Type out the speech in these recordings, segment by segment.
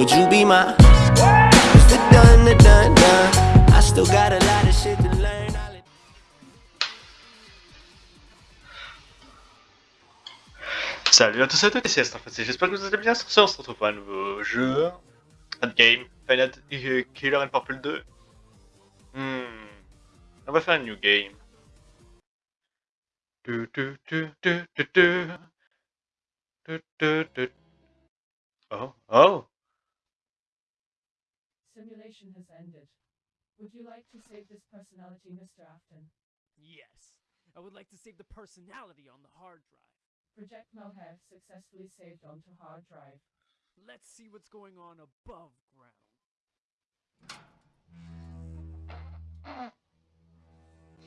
Would you be my It's the done, the done, done I still got a lot of shit to learn Salut à tous et à toutes, ici Fantasy, j'espère que vous allez bien. Sur ce, on se retrouve pour un nouveau jeu. Endgame, Final euh, Killer and Purple 2. Hmm. On va faire un new game. Tu, tu, tu, tu, tu, tu. Tu, tu, tu. Oh, oh. Simulation has ended. Would you like to save this personality, Mr. Afton? Yes, I would like to save the personality on the hard drive. Project Mohev successfully saved onto hard drive. Let's see what's going on above ground.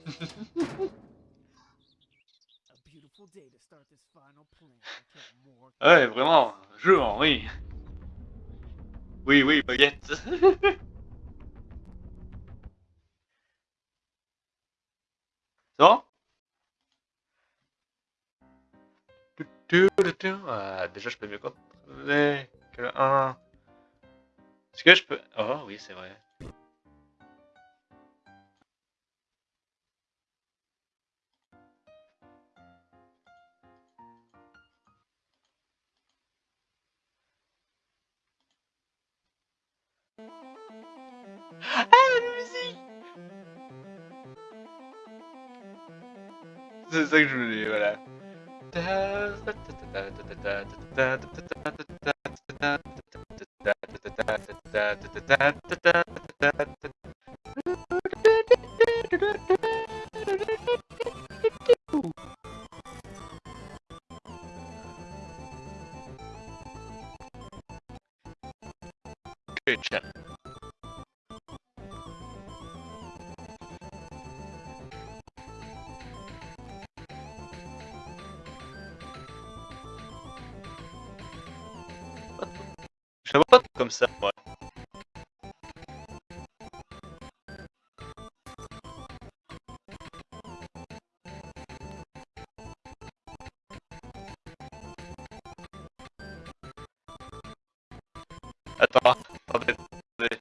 A beautiful day to Oui, oui, baguette. Bon. Ah, déjà, je peux mieux contrôler que le 1. Est-ce que je peux... Oh, oui, c'est vrai. Voilà. Attends, attendez, attendez.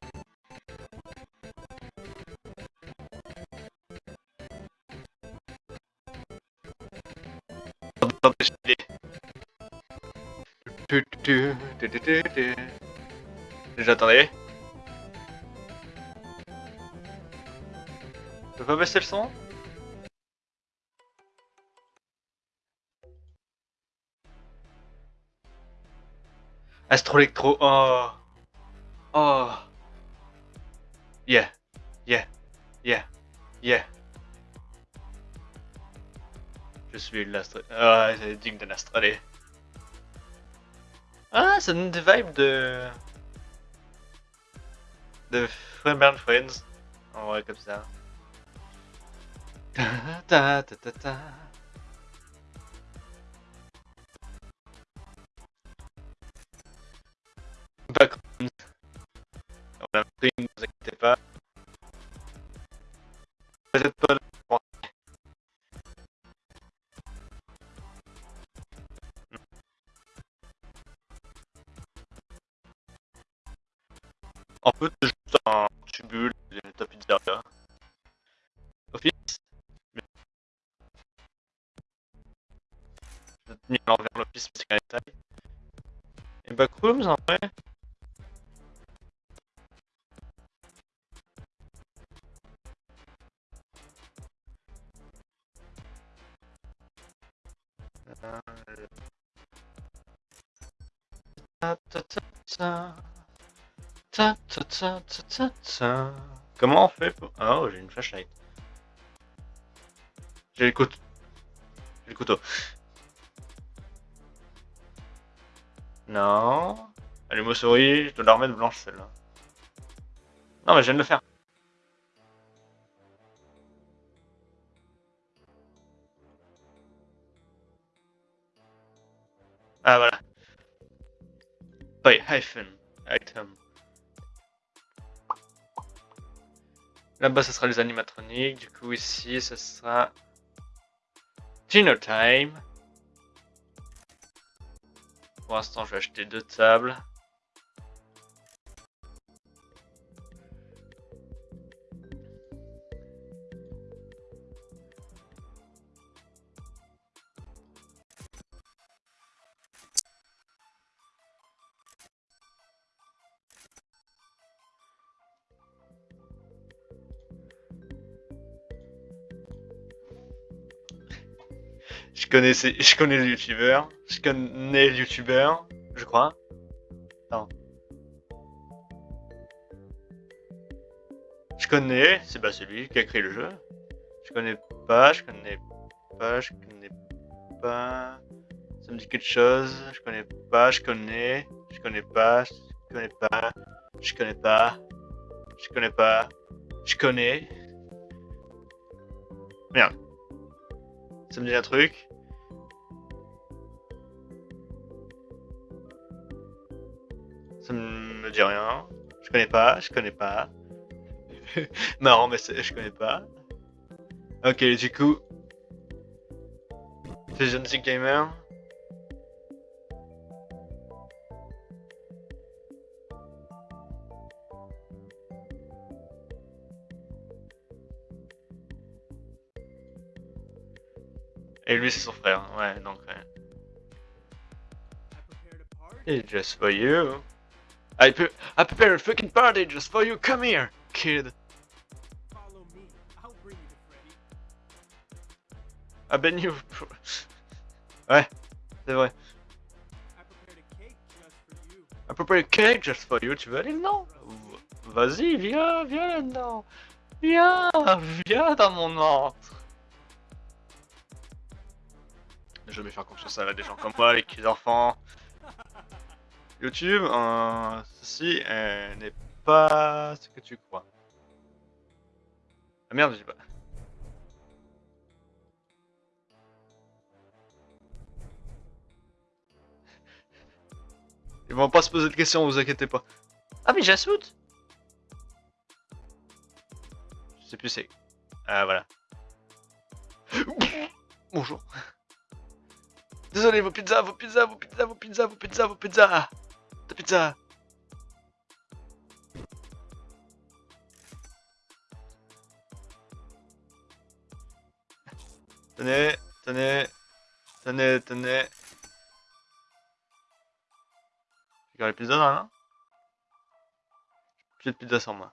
J'attendais. Je pas baisser le son? Astro-électro, oh Oh Suis l'astro... Ah, c'est digne d'un astralé. Ah, ça donne des vibes de... De Friend Friends. En vrai, comme ça. Ta ta ta ta ta. Background. On a pris, ne vous inquiétez pas. Qu'un détail. Et backrooms en vrai. Comment on fait pour... Oh, j'ai une flashlight. J'ai le couteau. J'ai le couteau. Non. Allume souris, je dois la remettre blanche celle-là. Non mais je viens de le faire. Ah voilà. By hyphen. Item. Là-bas, ce sera les animatroniques. Du coup, ici, ce sera Dinner Time. Pour l'instant, je vais acheter deux tables. je connais le youtubeur. Je connais le youtubeur, je crois. Non. Je connais, c'est bah c'est lui qui a créé le jeu. Je connais pas, je connais pas, je connais pas. Ça me dit quelque chose. Je connais pas, je connais, je connais pas, je connais pas, je connais pas, je connais pas, je connais. Merde. Ça me dit un truc. Rien. Je connais pas, je connais pas. Marrant, mais je connais pas. Ok, du coup. C'est John Z Gamer. Et lui, c'est son frère. Ouais, donc. ouais. It's just for you. I, pre I prepared a freaking party just for you. Come here, kid. Me. I'll bring you. Ouais, c'est vrai. I prepared a cake just for you. I. Tu veux aller dedans Vas-y, viens, viens là-dedans. Viens, viens dans mon ventre. Je vais faire confiance à des gens comme moi, les petits enfants. YouTube, euh, ceci euh, n'est pas ce que tu crois. Ah merde, j'ai pas. Ils vont pas se poser de questions, vous inquiétez pas. Ah mais j'assoute Je sais plus c'est. Ah voilà. Bonjour. Désolé, vos pizzas, vos pizzas, vos pizzas, vos pizzas, vos pizzas, vos pizzas. Pizza. Tenez, tenez, tenez, tenez. J'ai les pizzas là, non J'ai de pizza sans moi.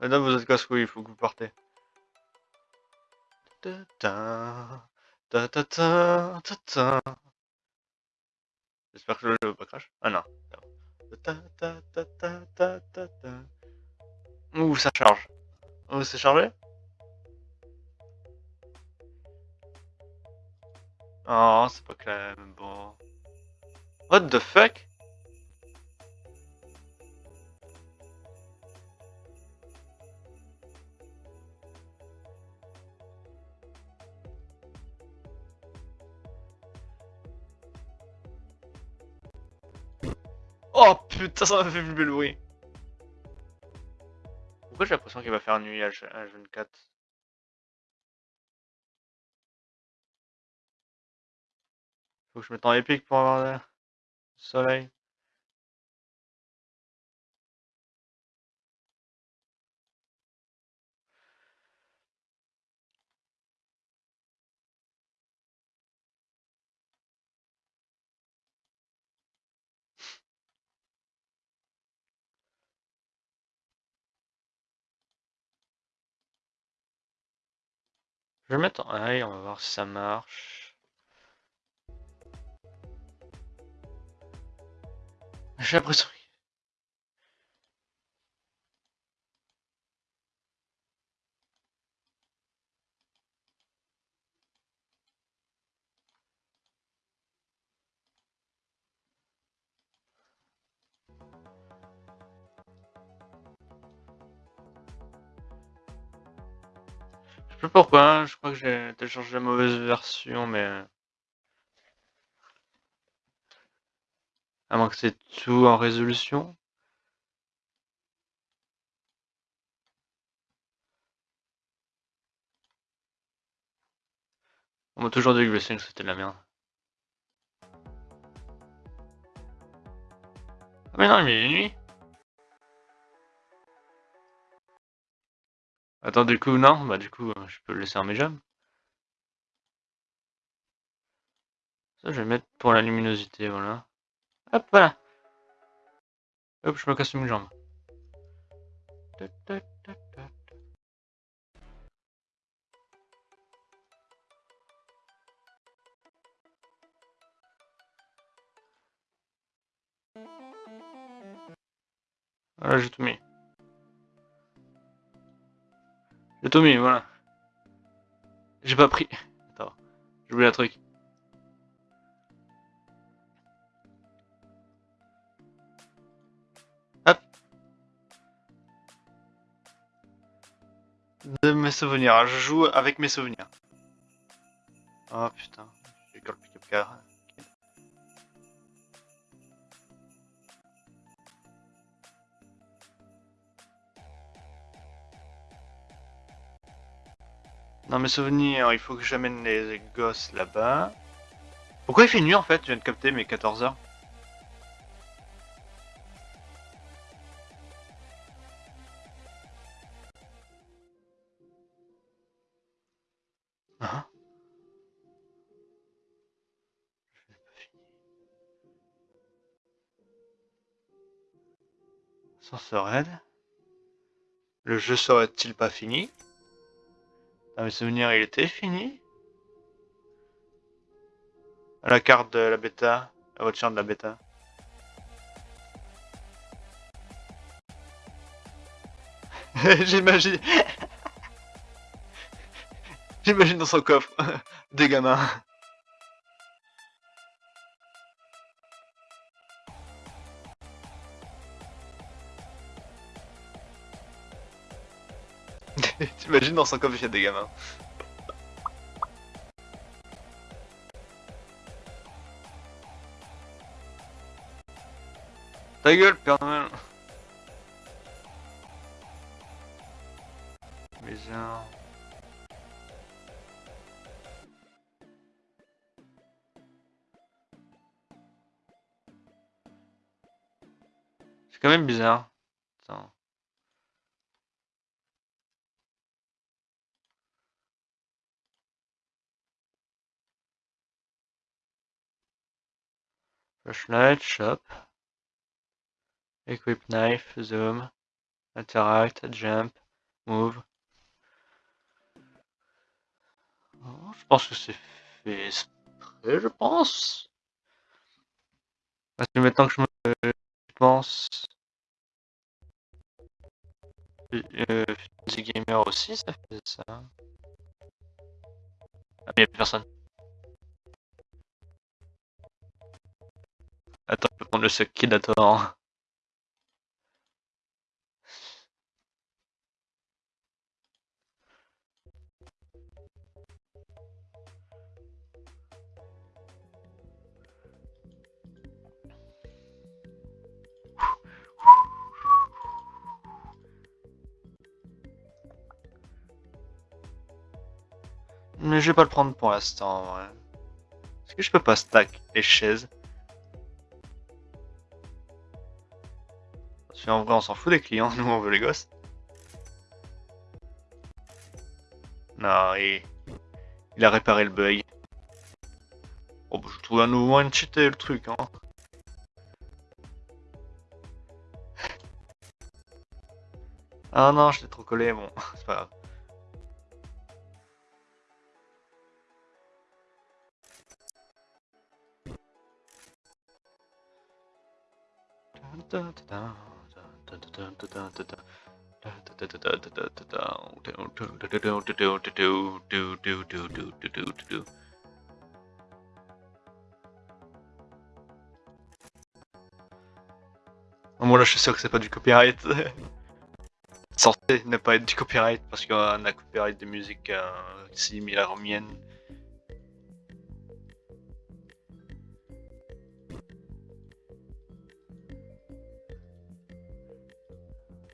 Madame, vous êtes casse-couille, il faut que vous partez. Ta ta ta ta ta ta ta. J'espère que le jeu pas crash. Ah non. Ouh, ça charge. Ouh, c'est chargé? Oh, c'est pas clair, bon. What the fuck? Oh putain, ça m'a fait le bruit. Pourquoi j'ai l'impression qu'il va faire nuit à H24 Faut que je mette en épique pour avoir le soleil. Je vais mettre en on va voir si ça marche. J'ai l'impression Je sais pas pourquoi, hein, je crois que j'ai téléchargé la mauvaise version, mais... À moins que c'est tout en résolution. On m'a toujours dit que Blessing c'était de la merde. Ah mais non, il est nuit Attends, du coup, non, bah du coup, euh, je peux le laisser en mes jambes. Ça, je vais mettre pour la luminosité, voilà. Hop, voilà. Hop, je me casse une jambe. Voilà, j'ai tout mis. Tout mis, voilà. J'ai pas pris. Attends, j'ai oublié un truc. Hop. De mes souvenirs, je joue avec mes souvenirs. Oh putain, j'ai le pick-up car. Dans mes souvenirs, il faut que j'amène les gosses là-bas. Pourquoi il fait nuit en fait? Je viens de capter mes 14 heures. Hein? Raid. Le jeu serait-il pas fini? Dans mes souvenirs, il était fini. La carte de la bêta, la voiture de la bêta. J'imagine. J'imagine dans son coffre des gamins. T'imagines dans son coffre il y a des gamins. Ta gueule, Père Noël. Bizarre. C'est quand même bizarre. Attends. Flashlight, shop. Equip knife, zoom, interact, jump, move. Oh, je pense que c'est fait je pense. Parce que maintenant que je me pense. Euh, The Gamer aussi, ça fait ça. Ah, mais y'a plus personne. Attends, je peux prendre le Sekidator. Mais je vais pas le prendre pour l'instant. Est-ce que je peux pas stack les chaises? Qu'en vrai, on s'en fout des clients, nous on veut les gosses. Non, il... il a réparé le bug. Oh, bah, je trouve un nouveau moyen de cheater le truc, hein. Ah non, je l'ai trop collé, bon, c'est pas grave. Moi là je suis sûr que c'est pas du copyright. Censé ne pas être du copyright parce qu'on a copyright des musiques euh, miennes.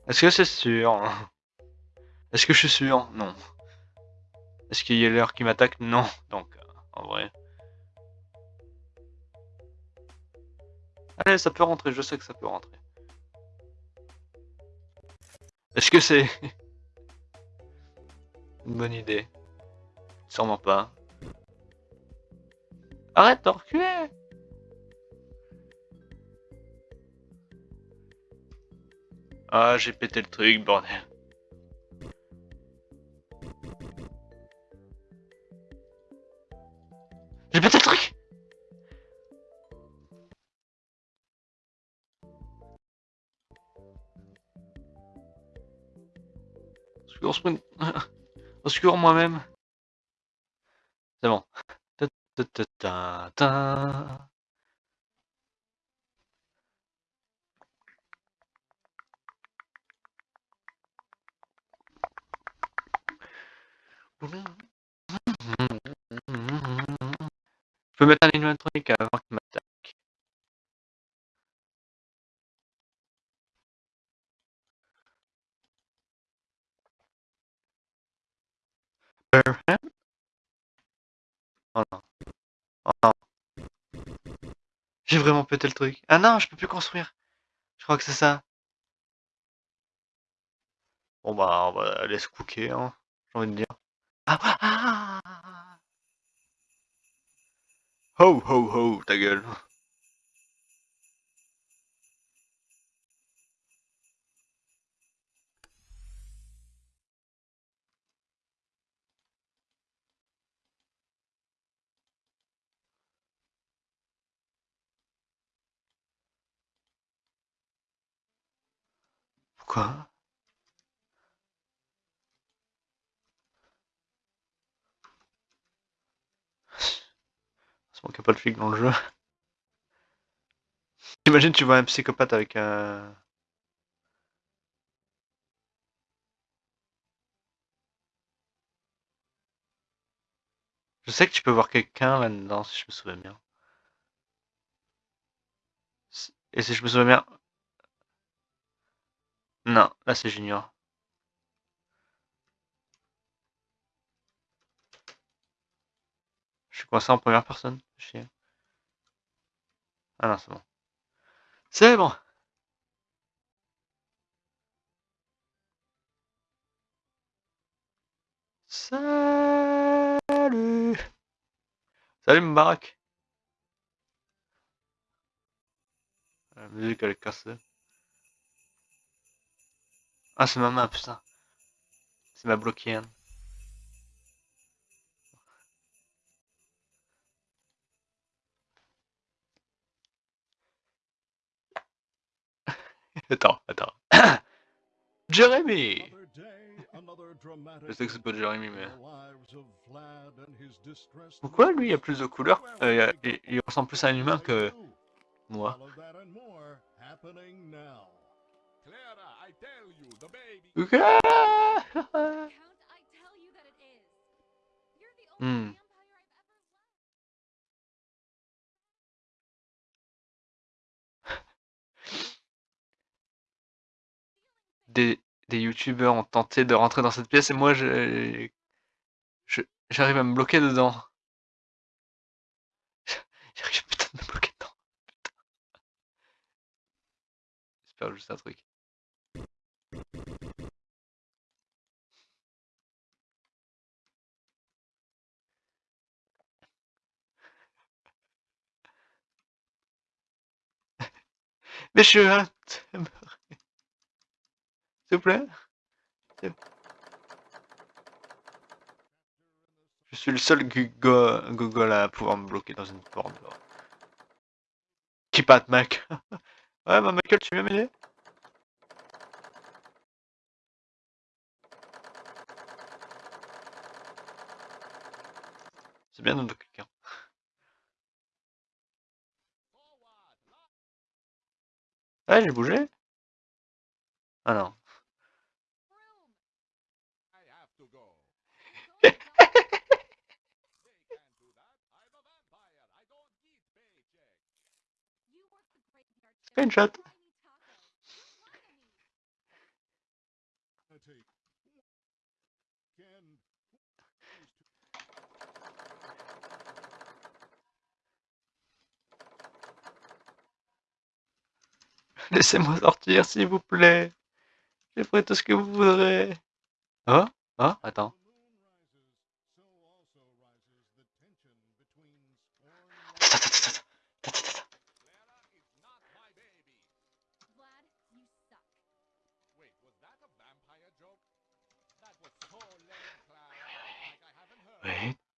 Est-ce que c'est sûr? Est-ce que je suis sûr? Non. Est-ce qu'il y a l'heure qui m'attaque? Non. Donc, euh, en vrai. Allez, ça peut rentrer, je sais que ça peut rentrer. Est-ce que c'est... Une bonne idée? Sûrement pas. Arrête de reculer Ah, j'ai pété le truc, bordel. J'ai pété le truc Au secours, moi-même. C'est bon. Ta -ta -ta Je peux mettre un animatronique avant qu'il m'attaque. Oh non. Oh non. J'ai vraiment pété le truc. Ah non, je peux plus construire. Je crois que c'est ça. Bon bah, on va laisser cooker, hein, j'ai envie de dire. Ah, ah, ah Ho ho ho, ta gueule. Pourquoi C'est manque pas de flic dans le jeu. Imagine tu vois un psychopathe avec un... Je sais que tu peux voir quelqu'un là-dedans, si je me souviens bien. Et si je me souviens bien... Non, là c'est Junior. Je suis coincé en première personne. Ah non, c'est bon. C'est bon. Salut. Salut Mbarak. La musique elle est cassée. Ah c'est ma main putain. C'est ma bloquée. Hein. Attends, attends. Jeremy Je sais que c'est pas Jeremy, mais... Pourquoi lui il a plus de couleurs euh, il, il, ressemble plus à un humain que moi? hmm. Des, des youtubeurs ont tenté de rentrer dans cette pièce et moi je j'arrive à me bloquer dedans. J'arrive putain de me bloquer dedans. J'espère juste un truc. Mais je suis vous plaît? Je suis le seul Google à pouvoir me bloquer dans une porte. Qui patte, mec Ouais, bah Michael, tu viens m'aider? C'est bien de quelqu'un. Ah, j'ai bougé? Ah non. Screenshot. Laissez-moi sortir, s'il vous plaît. Je ferai tout ce que vous voudrez. Oh Oh Attends.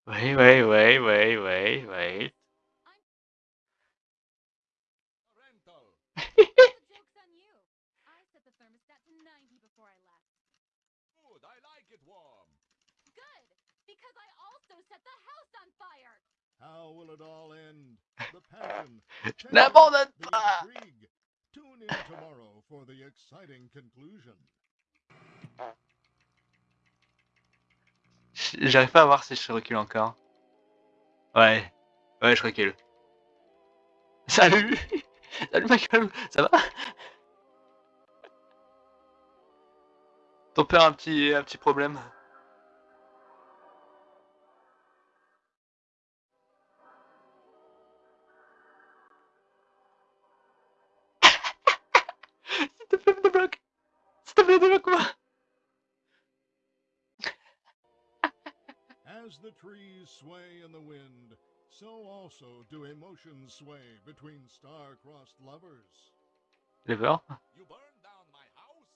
Wait, wait, wait, wait, wait, wait. How will it all end? The passion, Never the intrigue. Tune in tomorrow for the exciting conclusion. Uh, J'arrive pas à voir si je recule encore. Ouais. Ouais, je recule. Salut Salut Michael Ça va? Ton père a un petit, un petit problème. S'il te plaît, me débloque S'il te plaît, débloque-moi As the trees sway in the wind, so also do emotions sway between star-crossed lovers. Lever You burned down my house?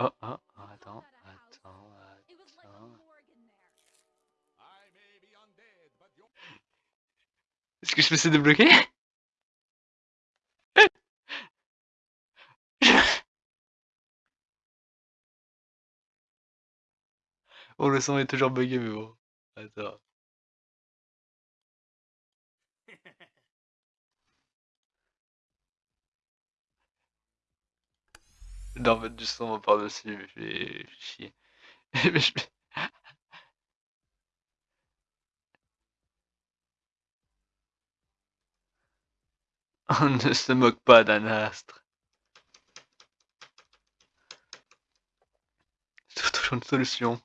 Oh, oh, oh, attends, Not a house. attends, It was like a attends. morgue in there. I may be undead, but your Est-ce que je peux se débloquer Oh, le son est toujours bugué, mais bon. Attends. Dois mettre du son par-dessus, je vais chier. Mais je vais- On ne se moque pas d'un astre. Je trouve toujours une solution.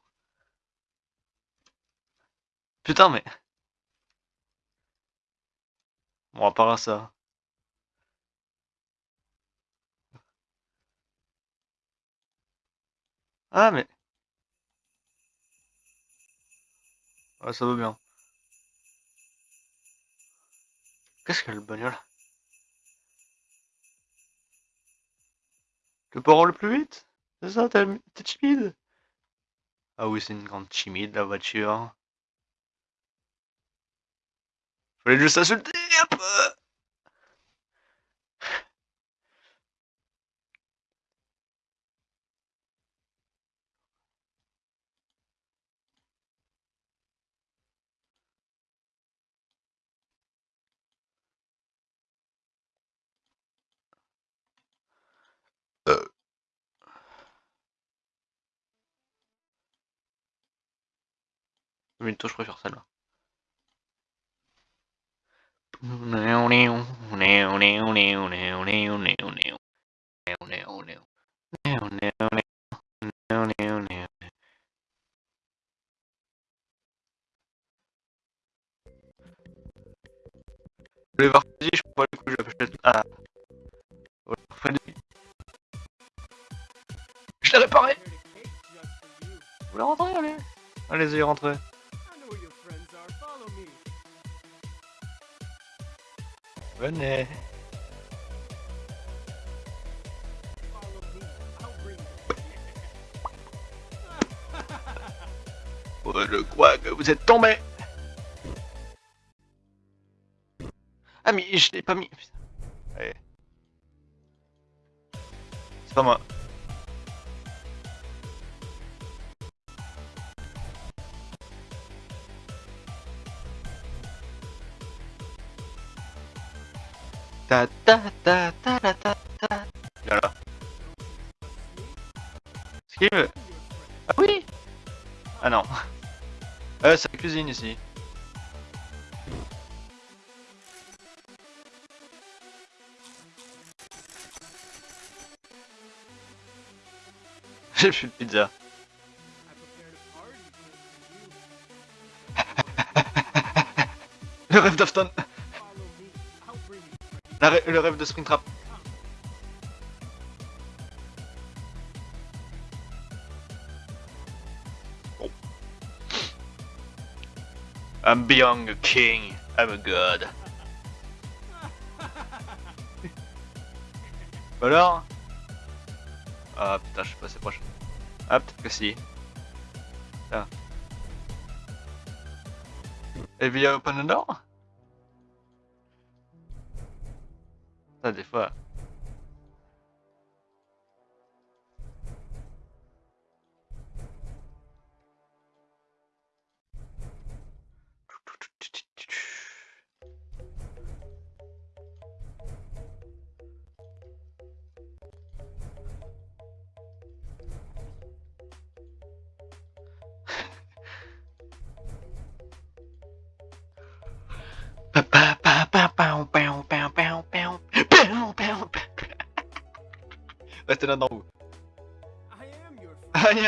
Putain, mais... Bon, à part ça. Ah, mais... Ouais, ça va bien. Qu'est-ce qu'elle le bagnole? Le port le plus vite? C'est ça, t'es timide? Ah oui, c'est une grande timide, la voiture. Fallait juste insulter un peu Minto, je préfère celle-là. Le Varfadi, je crois pas le coup, je l'achète. Ah. Varfadi. Je l'ai réparé. Vous voulez rentrer, allez Allez-y, rentrez. Venez. Oh, je crois que vous êtes tombé. Ah mais je l'ai pas mis. C'est pas moi. Ta ta ta ta ta ta ta. Voilà. Ah oui. Ah non. Euh, c'est la cuisine ici. J'ai plus de pizza. Le rêve d'Afton. Le rêve de Springtrap. Oh. I'm beyond a king. I'm a god. Alors? Ah putain, je suis pas assez proche. Ah, peut-être que si. Ah. Et via Open the door des fois.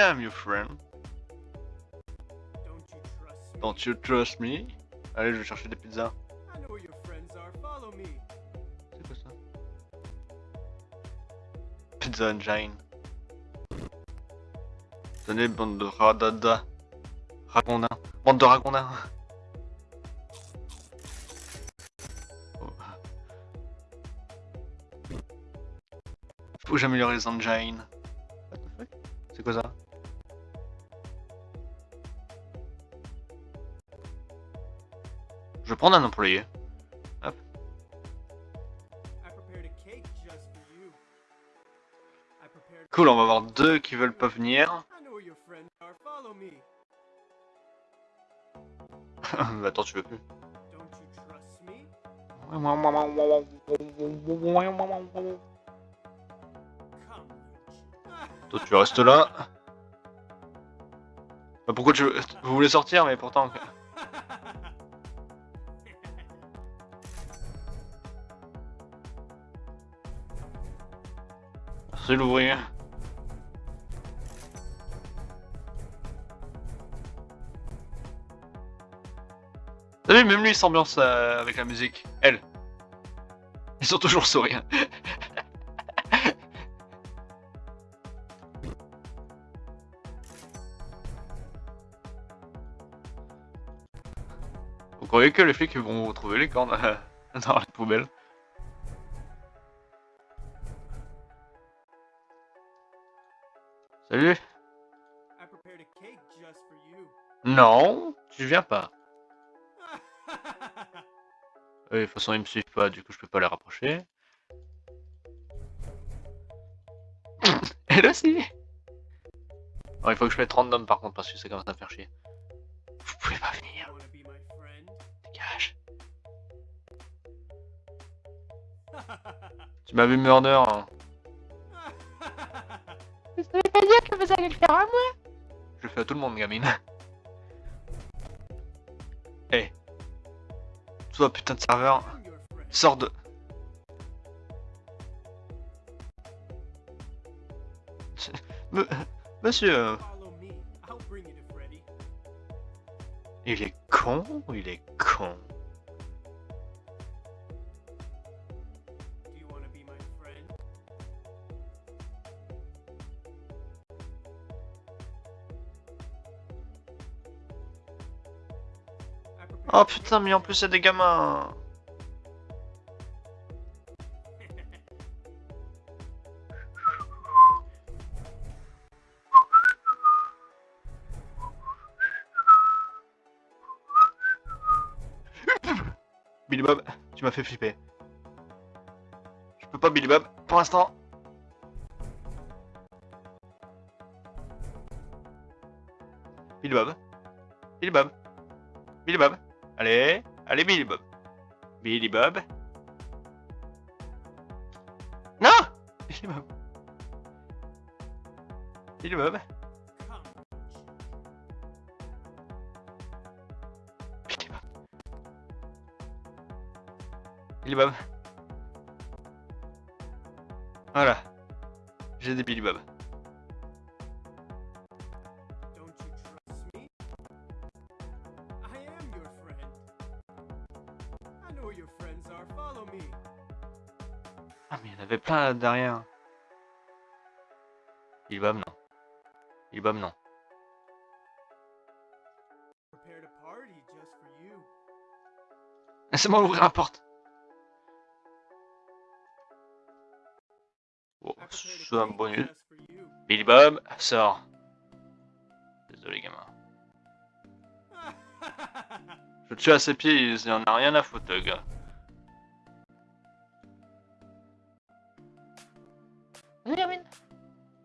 Am your friend. Don't you trust me? Don't you trust me? Allez, je vais chercher des pizzas. C'est quoi ça? Pizza Engine. Tenez, bande de radada. Ragondins. Bande de ragondins. Oh. Faut que j'améliore les engines. C'est quoi ça? Je vais prendre un employé. Prepared. Cool, on va avoir deux qui veulent pas venir. Attends, tu veux plus. Toi, tu restes là. Bah, pourquoi tu veux... Vous voulez sortir, mais pourtant... C'est l'ouvrier. T'as vu, même lui il s'ambiance euh, avec la musique. Elle. Ils sont toujours sourires. Vous croyez que les flics vont trouver les cornes euh, dans les poubelles Non, tu viens pas. De toute façon, ils me suivent pas, du coup, je peux pas les rapprocher. Elle aussi Bon, il faut que je mette random par contre, parce que ça commence à me faire chier. Vous pouvez pas venir, dégage. Tu m'as vu murder, hein. Je le fais à tout le monde, gamine. Toi, putain de serveur, sors de... Monsieur, euh, il est con il est con Oh putain, mais en plus, c'est des gamins Billy Bob, tu m'as fait flipper. Je peux pas Billy Bob, pour l'instant. Billy Bob. Billy Bob. Billy Bob. Allez, allez Billy Bob. Billy Bob. Non Billy Bob. Billy Bob. Billy Bob. Voilà. J'ai des Billy Bob. Il là derrière. Billy Bob non. Billy Bob non. You. Laissez-moi ouvrir la porte. A c'est un bonus. Billy Bob, sors. Désolé gamin. Je tue à ses pieds, il en a rien à foutre le gars.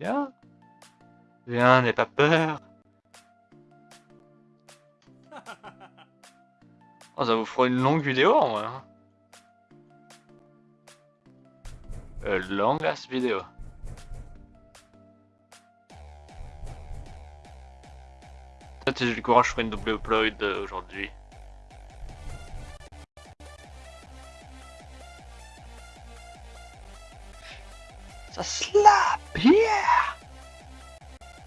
Viens. Viens, n'aie pas peur. Oh, ça vous fera une longue vidéo en vrai. hein. Euh, longue ass vidéo. Peut-être si j'ai le courage, je ferai une double upload euh, aujourd'hui. Ça slap, yeah!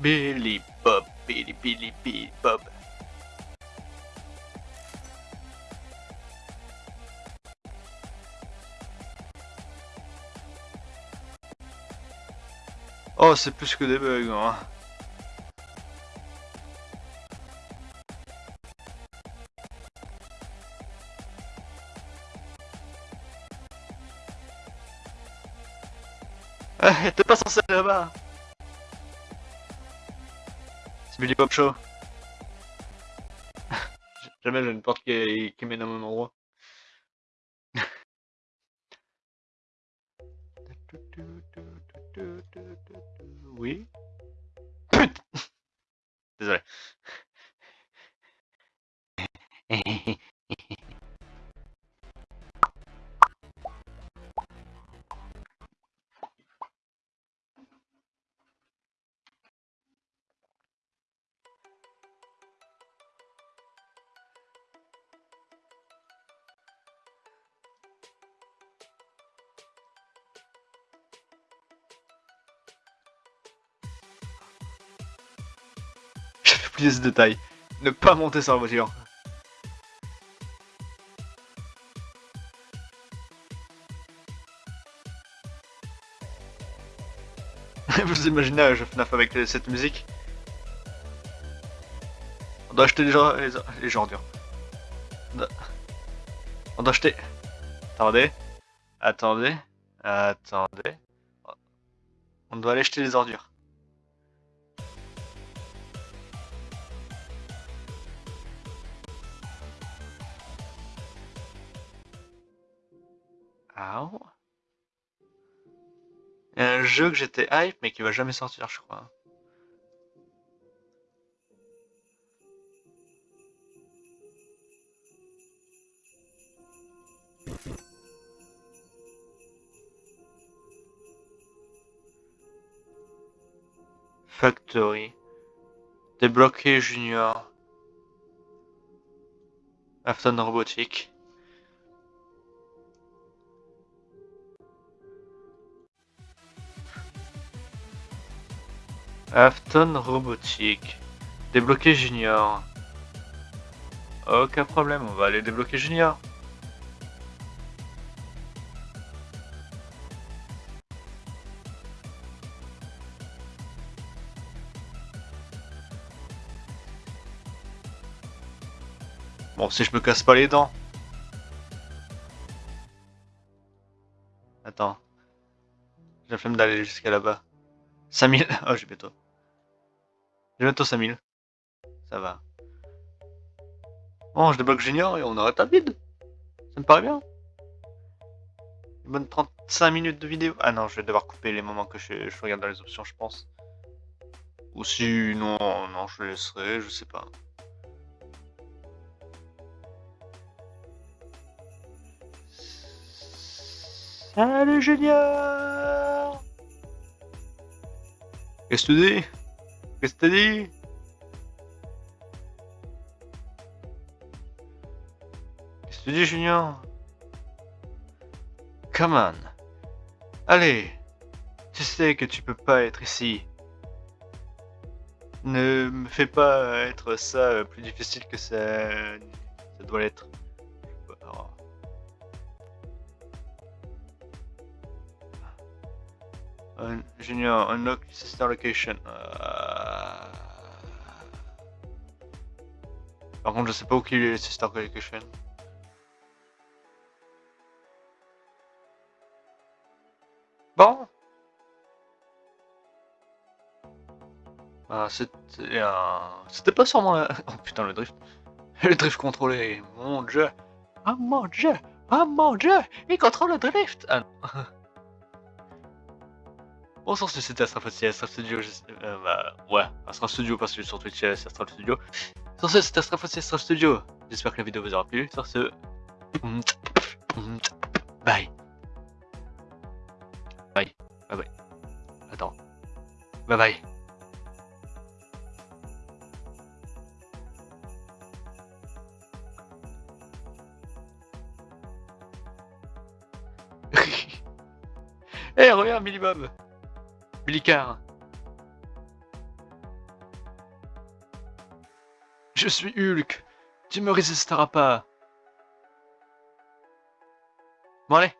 Billy Bob, Billy, Billy, Bob. Oh, c'est plus que des bugs, hein. Eh, t'es pas censé là-bas Billy Bob Show. Jamais j'ai une porte qui, qui mène à mon endroit. Oui Désolé. J'avais oublié ce détail. Ne pas monter sur la voiture. Vous imaginez un jeu FNAF avec euh, cette musique On doit acheter les gens... les. On doit... On doit acheter... Attendez. Attendez. Attendez. On doit aller acheter les ordures. Jeu que j'étais hype mais qui va jamais sortir je crois. Factory. Débloqué Junior. Afton Robotique. Afton Robotique. Débloquer Junior. Aucun problème, on va aller débloquer Junior. Bon, si je me casse pas les dents. Attends. J'ai la flemme d'aller jusqu'à là-bas. 5000 Oh, j'ai bientôt. J'ai bientôt 5000. Ça va. Bon, je débloque Junior et on arrête à vide. Ça me paraît bien. Une bonne 35 minutes de vidéo. Ah non, je vais devoir couper les moments que je, regarde dans les options, je pense. Ou si non, non, je laisserai, je sais pas. Salut Junior Qu'est-ce que tu dis? Qu'est-ce que tu dis Qu'est-ce que tu dis Junior Come on Allez Tu sais que tu peux pas être ici. Ne me fais pas être ça plus difficile que ça, ça doit l'être. Un junior, unlock sister location. Euh, Par contre, je sais pas où qu'il est sister location. Bon. Ah, c'était un... C'était pas sûrement. Oh putain, le drift. Le drift contrôlé. Mon dieu. Oh mon dieu. Oh mon dieu. Il contrôle le drift. Ah non. Bon, c'était Astral Fossy, Astral Studio. je Euh, bah, ouais, Astral Studio parce que sur Twitch, c'est Astral Studio. Sur ce, c'était Astral Fossy, Astral Studio. J'espère que la vidéo vous aura plu. Sur ce, bye. Bye. Bye bye. Attends. Bye bye. Eh, regarde, Billy Bob Billy-Car. Je suis Hulk. Tu me résisteras pas. Bon allez.